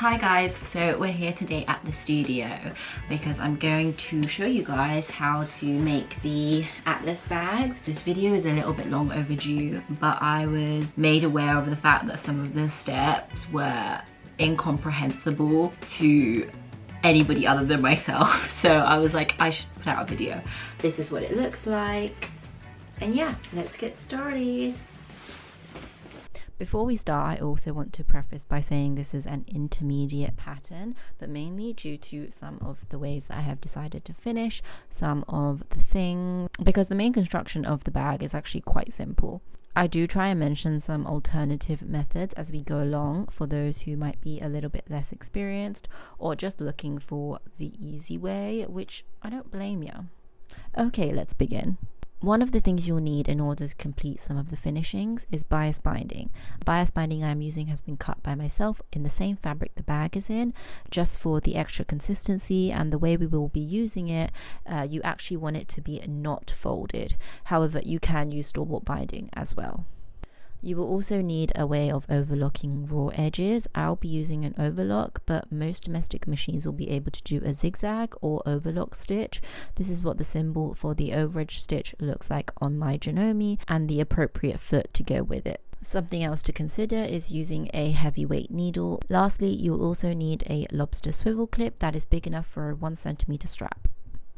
Hi guys, so we're here today at the studio because I'm going to show you guys how to make the Atlas bags. This video is a little bit long overdue, but I was made aware of the fact that some of the steps were incomprehensible to anybody other than myself. So I was like, I should put out a video. This is what it looks like. And yeah, let's get started. Before we start, I also want to preface by saying this is an intermediate pattern, but mainly due to some of the ways that I have decided to finish some of the things, because the main construction of the bag is actually quite simple. I do try and mention some alternative methods as we go along for those who might be a little bit less experienced or just looking for the easy way, which I don't blame you. Okay, let's begin. One of the things you'll need in order to complete some of the finishings is bias binding. Bias binding I'm using has been cut by myself in the same fabric the bag is in, just for the extra consistency and the way we will be using it, uh, you actually want it to be not folded. However, you can use store-bought binding as well. You will also need a way of overlocking raw edges. I'll be using an overlock, but most domestic machines will be able to do a zigzag or overlock stitch. This is what the symbol for the overedge stitch looks like on my Janome and the appropriate foot to go with it. Something else to consider is using a heavyweight needle. Lastly, you'll also need a lobster swivel clip that is big enough for a 1cm strap.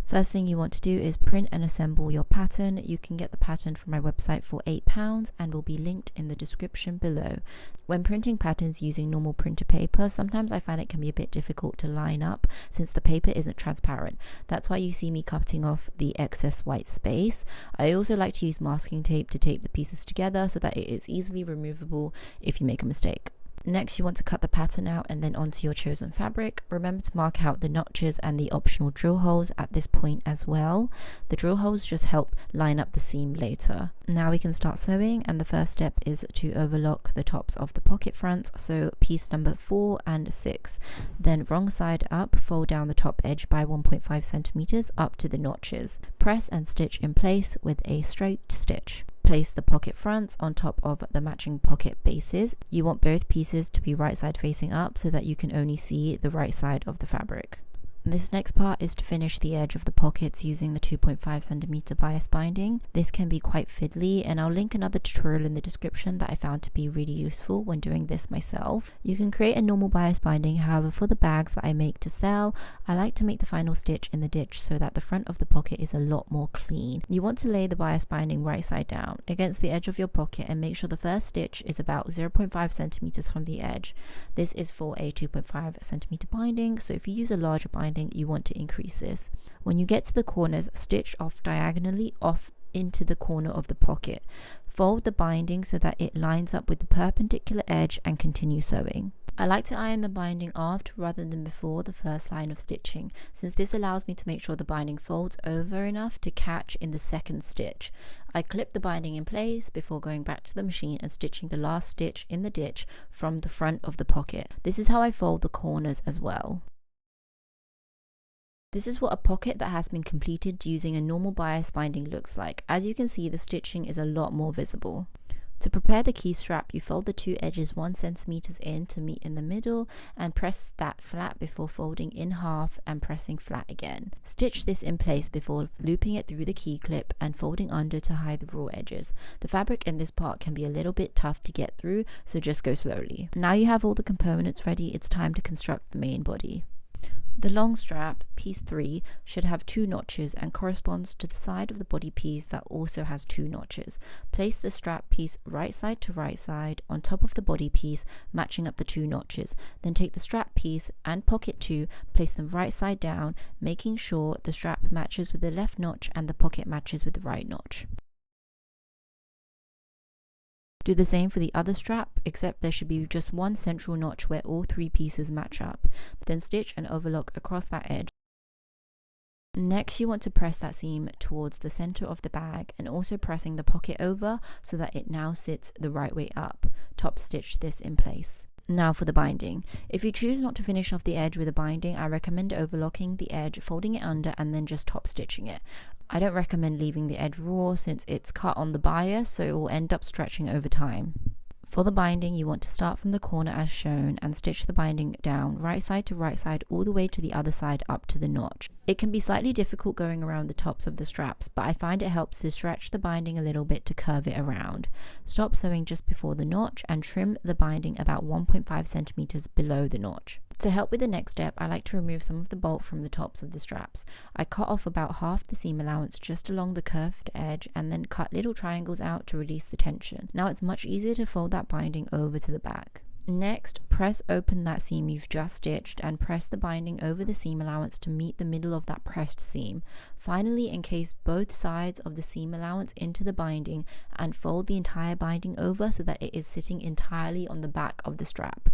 First thing you want to do is print and assemble your pattern. You can get the pattern from my website for £8 and will be linked in the description below. When printing patterns using normal printer paper, sometimes I find it can be a bit difficult to line up since the paper isn't transparent. That's why you see me cutting off the excess white space. I also like to use masking tape to tape the pieces together so that it is easily removable if you make a mistake. Next, you want to cut the pattern out and then onto your chosen fabric. Remember to mark out the notches and the optional drill holes at this point as well. The drill holes just help line up the seam later. Now we can start sewing and the first step is to overlock the tops of the pocket fronts, so piece number 4 and 6. Then wrong side up, fold down the top edge by 1.5 centimeters up to the notches. Press and stitch in place with a straight stitch. Place the pocket fronts on top of the matching pocket bases. You want both pieces to be right side facing up so that you can only see the right side of the fabric. This next part is to finish the edge of the pockets using the 2.5 centimeter bias binding. This can be quite fiddly and I'll link another tutorial in the description that I found to be really useful when doing this myself. You can create a normal bias binding, however for the bags that I make to sell, I like to make the final stitch in the ditch so that the front of the pocket is a lot more clean. You want to lay the bias binding right side down against the edge of your pocket and make sure the first stitch is about 0.5 centimeters from the edge. This is for a 2.5 centimeter binding, so if you use a larger binding you want to increase this. When you get to the corners, stitch off diagonally off into the corner of the pocket. Fold the binding so that it lines up with the perpendicular edge and continue sewing. I like to iron the binding after rather than before the first line of stitching, since this allows me to make sure the binding folds over enough to catch in the second stitch. I clip the binding in place before going back to the machine and stitching the last stitch in the ditch from the front of the pocket. This is how I fold the corners as well. This is what a pocket that has been completed using a normal bias binding looks like. As you can see, the stitching is a lot more visible. To prepare the key strap, you fold the two edges 1 centimeters in to meet in the middle and press that flat before folding in half and pressing flat again. Stitch this in place before looping it through the key clip and folding under to hide the raw edges. The fabric in this part can be a little bit tough to get through, so just go slowly. Now you have all the components ready, it's time to construct the main body. The long strap, piece 3, should have two notches and corresponds to the side of the body piece that also has two notches. Place the strap piece right side to right side on top of the body piece, matching up the two notches. Then take the strap piece and pocket 2, place them right side down, making sure the strap matches with the left notch and the pocket matches with the right notch. Do the same for the other strap, except there should be just one central notch where all three pieces match up. Then stitch and overlock across that edge. Next, you want to press that seam towards the center of the bag and also pressing the pocket over so that it now sits the right way up. Top stitch this in place. Now for the binding. If you choose not to finish off the edge with a binding, I recommend overlocking the edge, folding it under and then just top stitching it. I don't recommend leaving the edge raw since it's cut on the bias so it will end up stretching over time. For the binding, you want to start from the corner as shown and stitch the binding down right side to right side all the way to the other side up to the notch. It can be slightly difficult going around the tops of the straps, but I find it helps to stretch the binding a little bit to curve it around. Stop sewing just before the notch and trim the binding about 1.5 centimeters below the notch. To help with the next step, I like to remove some of the bolt from the tops of the straps. I cut off about half the seam allowance just along the curved edge and then cut little triangles out to release the tension. Now it's much easier to fold that binding over to the back. Next, press open that seam you've just stitched and press the binding over the seam allowance to meet the middle of that pressed seam. Finally, encase both sides of the seam allowance into the binding and fold the entire binding over so that it is sitting entirely on the back of the strap.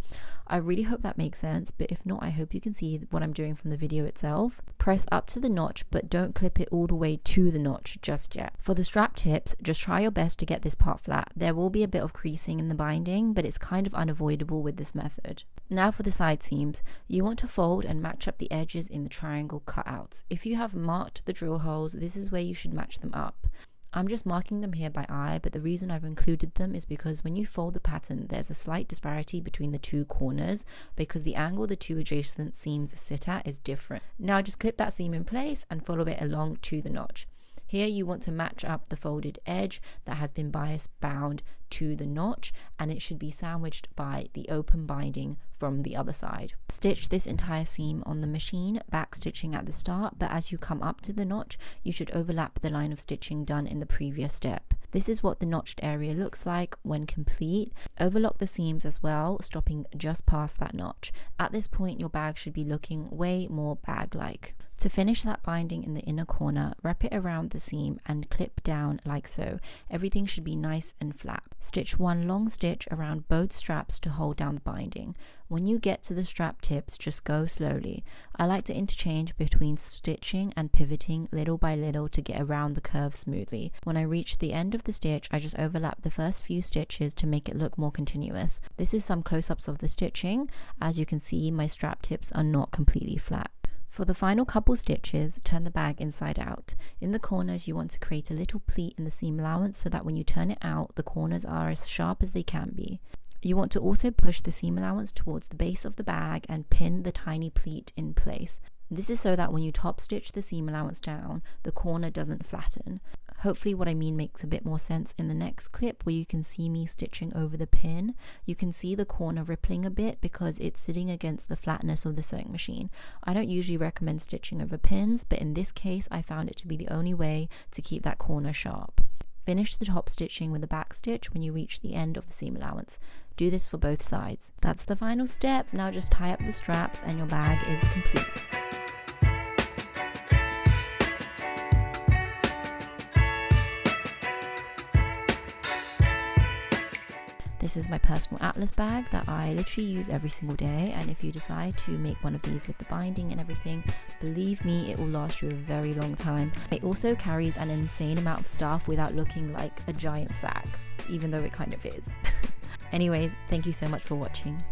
I really hope that makes sense, but if not, I hope you can see what I'm doing from the video itself. Press up to the notch, but don't clip it all the way to the notch just yet. For the strap tips, just try your best to get this part flat. There will be a bit of creasing in the binding, but it's kind of unavoidable with this method. Now for the side seams, you want to fold and match up the edges in the triangle cutouts. If you have marked the drill holes, this is where you should match them up. I'm just marking them here by eye, but the reason I've included them is because when you fold the pattern, there's a slight disparity between the two corners because the angle the two adjacent seams sit at is different. Now just clip that seam in place and follow it along to the notch. Here you want to match up the folded edge that has been bias bound to the notch and it should be sandwiched by the open binding from the other side. Stitch this entire seam on the machine, back stitching at the start, but as you come up to the notch, you should overlap the line of stitching done in the previous step. This is what the notched area looks like when complete. Overlock the seams as well, stopping just past that notch. At this point, your bag should be looking way more bag-like. To finish that binding in the inner corner, wrap it around the seam and clip down like so. Everything should be nice and flat. Stitch one long stitch around both straps to hold down the binding. When you get to the strap tips, just go slowly. I like to interchange between stitching and pivoting little by little to get around the curve smoothly. When I reach the end of the stitch, I just overlap the first few stitches to make it look more continuous. This is some close-ups of the stitching. As you can see, my strap tips are not completely flat. For the final couple stitches, turn the bag inside out. In the corners, you want to create a little pleat in the seam allowance so that when you turn it out, the corners are as sharp as they can be. You want to also push the seam allowance towards the base of the bag and pin the tiny pleat in place. This is so that when you top stitch the seam allowance down, the corner doesn't flatten. Hopefully what I mean makes a bit more sense in the next clip where you can see me stitching over the pin. You can see the corner rippling a bit because it's sitting against the flatness of the sewing machine. I don't usually recommend stitching over pins, but in this case I found it to be the only way to keep that corner sharp. Finish the top stitching with a back stitch when you reach the end of the seam allowance. Do this for both sides. That's the final step. Now just tie up the straps and your bag is complete. This is my personal atlas bag that I literally use every single day and if you decide to make one of these with the binding and everything, believe me it will last you a very long time. It also carries an insane amount of stuff without looking like a giant sack, even though it kind of is. Anyways, thank you so much for watching.